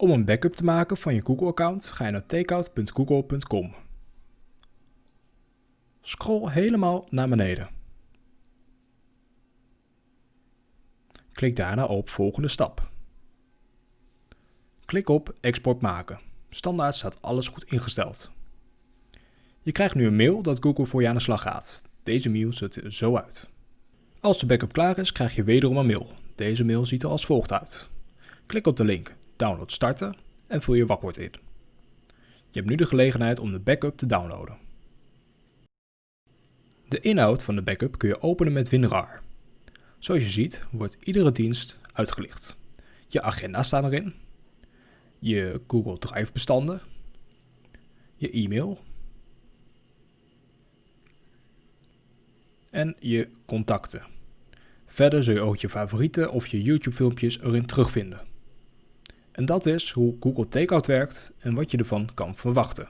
Om een backup te maken van je Google-account ga je naar takeout.google.com. Scroll helemaal naar beneden. Klik daarna op volgende stap. Klik op export maken. Standaard staat alles goed ingesteld. Je krijgt nu een mail dat Google voor je aan de slag gaat. Deze mail ziet er zo uit. Als de backup klaar is, krijg je wederom een mail. Deze mail ziet er als volgt uit. Klik op de link Download starten en vul je wachtwoord in. Je hebt nu de gelegenheid om de backup te downloaden. De inhoud van de backup kun je openen met WinRAR. Zoals je ziet wordt iedere dienst uitgelicht. Je agenda staat erin, je Google Drive bestanden, je e-mail en je contacten. Verder zul je ook je favorieten of je YouTube filmpjes erin terugvinden. En dat is hoe Google Takeout werkt en wat je ervan kan verwachten.